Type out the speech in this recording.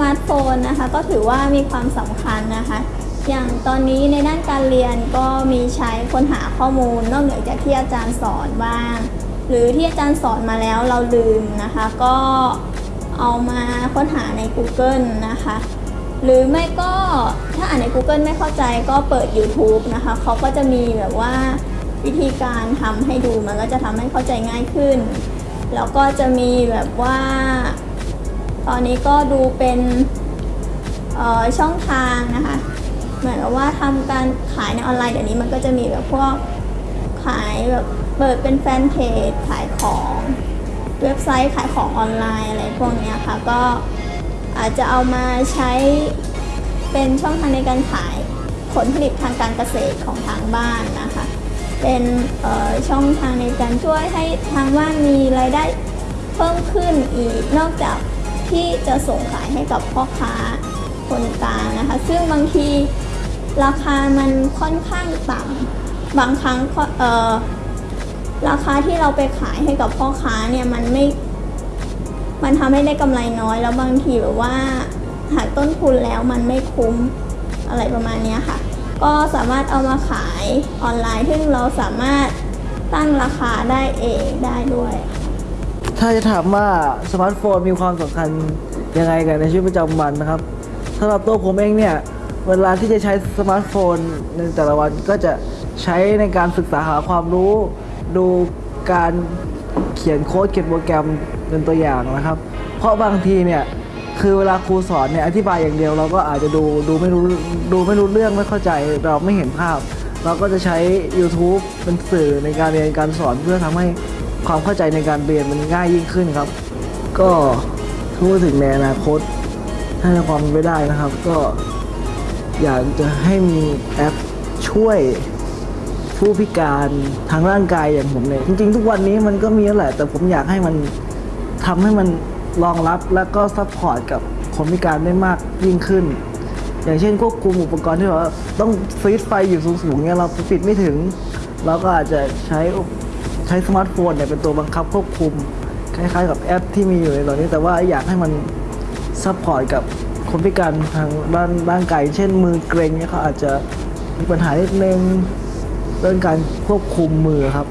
มาร์ทโฟนนะคะก็ถือว่ามีความสำคัญนะคะ อย่างตอนนี้ในด้านการเรียนก็มีใช้ค้นหาข้อมูล นอกเหนือจากที่อาจารย์สอนบ้าง หรือที่อาจารย์สอนมาแล้วเราลืมนะคะ ก็เอามาค้นหาใน Google นะคะ หรือไม่ก็ถ้าอ่านใน Google ไม่เข้าใจก็เปิด YouTube นะคะเขาก็จะมีแบบว่าวิธีการทำให้ดูมันก็จะทำให้เข้าใจง่ายขึ้น แล้วก็จะมีแบบว่า ตอนนี้ก็ดูเป็นช่องทางนะคะ เหมือนกับว่าทำการขายในออนไลน์เดี๋ยวนี้มันก็จะมีแบบพวกขายแบบเปิดเป็นแฟนเพจขายของเว็บไซต์ขายของออนไลน์อะไรพวกนี้ค่ะ ก็อาจจะเอามาใช้เป็นช่องทางในการขายผลผลิตทางการเกษตรของทางบ้านนะคะ เป็นช่องทางในการช่วยให้ทางบ้านมีรายได้เพิ่มขึ้นอีกนอกจาก ที่จะส่งขายให้กับพ่อค้าคนกลางนะคะ ซึ่งบางทีราคามันค่อนข้างต่ำบางครั้งเออราคาที่เราไปขายให้กับพ่อค้าเนี่ยมันไม่ มันทำให้ได้กำไรน้อย แล้วบางทีแบบว่าหากต้นทุนแล้วมันไม่คุ้มอะไรประมาณนี้ค่ะ ก็สามารถเอามาขายออนไลน์ ซึ่งเราสามารถตั้งราคาได้เองได้ด้วย ถ้าจะถามว่าสมาร์ทโฟนมีความสำคัญยังไงกันในชีวิตประจำวันนะครับสำหรับตัวผมเองเนี่ย เวลาที่จะใช้สมาร์ทโฟนในแต่ละวันก็จะใช้ในการศึกษาหาความรู้ ดูการเขียนโค้ดเขียนโปรแกรมเป็นตัวอย่างนะครับ เพราะบางทีเนี่ยคือเวลาครูสอนเนี่ยอธิบายอย่างเดียวเราก็อาจจะดูดูไม่รู้ดูไม่รู้เรื่องไม่เข้าใจเราไม่เห็นภาพ เราก็จะใช้ YouTube เป็นสื่อในการเรียนการสอนเพื่อทำให้ ความเข้าใจในการเรียนมันง่ายยิ่งขึ้นครับ ก็พูดถึงในอนาคตถ้าในความเป็นไปได้นะครับ ก็อยากจะให้มีแอปช่วยผู้พิการทางร่างกายอย่างผมเนี่ยจริง ๆ ทุกวันนี้มันก็มีแล้วแหละ แต่ผมอยากให้มันทำให้มันรองรับและก็ support กับคนพิการได้มากยิ่งขึ้น อย่างเช่นควบคุมอุปกรณ์ที่แบบว่าต้องสวิตช์ไฟอยู่สูงๆเนี่ยเราปิดไม่ถึง เราก็อาจจะใช้ ใช้สมาร์ทโฟนเนี่ยเป็นตัวบังคับควบคุม คล้ายๆ กับแอปที่มีอยู่ในตอนนี้ แต่ว่าอยากให้มัน support กับคนพิการทางด้านร่างกายเช่นมือเกร็งเนี่ยเขาอาจจะมีปัญหาเล็กนึงเรื่องการควบคุมมือครับ